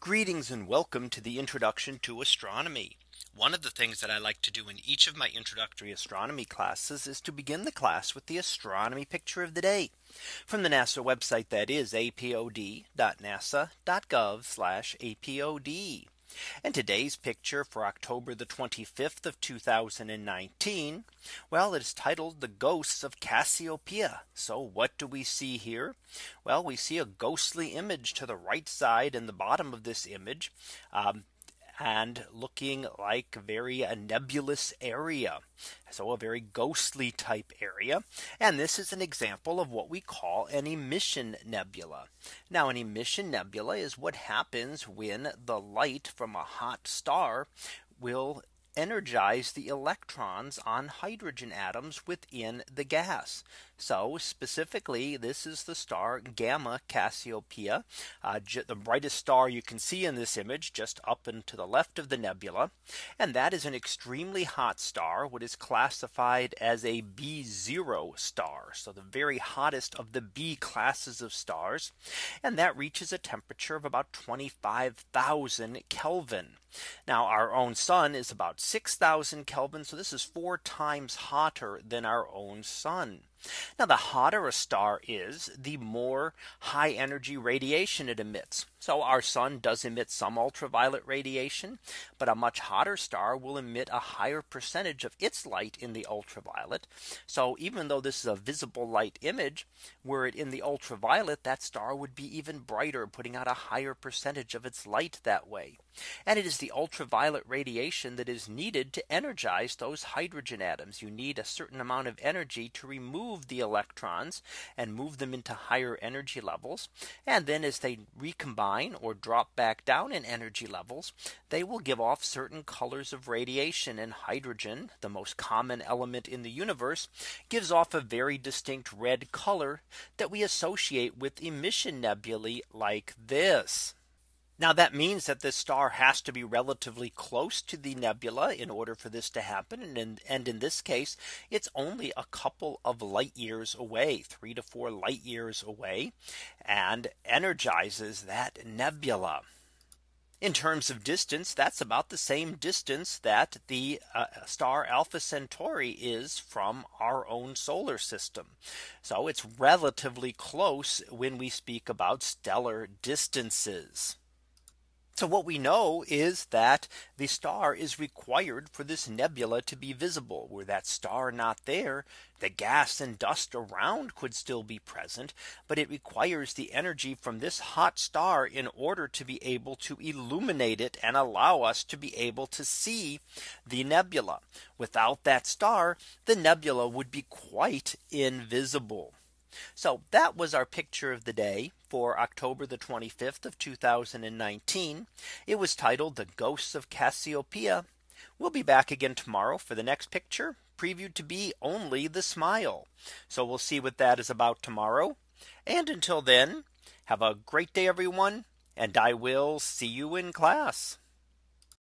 Greetings and welcome to the introduction to astronomy. One of the things that I like to do in each of my introductory astronomy classes is to begin the class with the astronomy picture of the day from the NASA website that is apod.nasa.gov apod. And today's picture for October the 25th of 2019. Well, it is titled the ghosts of Cassiopeia. So what do we see here? Well, we see a ghostly image to the right side and the bottom of this image. Um, and looking like very a nebulous area. So a very ghostly type area. And this is an example of what we call an emission nebula. Now an emission nebula is what happens when the light from a hot star will energize the electrons on hydrogen atoms within the gas. So specifically, this is the star Gamma Cassiopeia, uh, the brightest star you can see in this image just up and to the left of the nebula. And that is an extremely hot star, what is classified as a B0 star. So the very hottest of the B classes of stars. And that reaches a temperature of about 25,000 Kelvin. Now our own sun is about 6000 Kelvin. So this is four times hotter than our own sun. Now the hotter a star is, the more high energy radiation it emits. So our sun does emit some ultraviolet radiation, but a much hotter star will emit a higher percentage of its light in the ultraviolet. So even though this is a visible light image, were it in the ultraviolet, that star would be even brighter, putting out a higher percentage of its light that way. And it is the ultraviolet radiation that is needed to energize those hydrogen atoms. You need a certain amount of energy to remove the electrons and move them into higher energy levels. And then as they recombine or drop back down in energy levels, they will give off certain colors of radiation and hydrogen, the most common element in the universe, gives off a very distinct red color that we associate with emission nebulae like this. Now that means that this star has to be relatively close to the nebula in order for this to happen. And in, and in this case, it's only a couple of light years away, three to four light years away, and energizes that nebula. In terms of distance, that's about the same distance that the uh, star Alpha Centauri is from our own solar system. So it's relatively close when we speak about stellar distances. So what we know is that the star is required for this nebula to be visible were that star not there, the gas and dust around could still be present, but it requires the energy from this hot star in order to be able to illuminate it and allow us to be able to see the nebula. Without that star, the nebula would be quite invisible. So that was our picture of the day for October the 25th of 2019. It was titled the ghosts of Cassiopeia. We'll be back again tomorrow for the next picture previewed to be only the smile. So we'll see what that is about tomorrow. And until then, have a great day, everyone. And I will see you in class.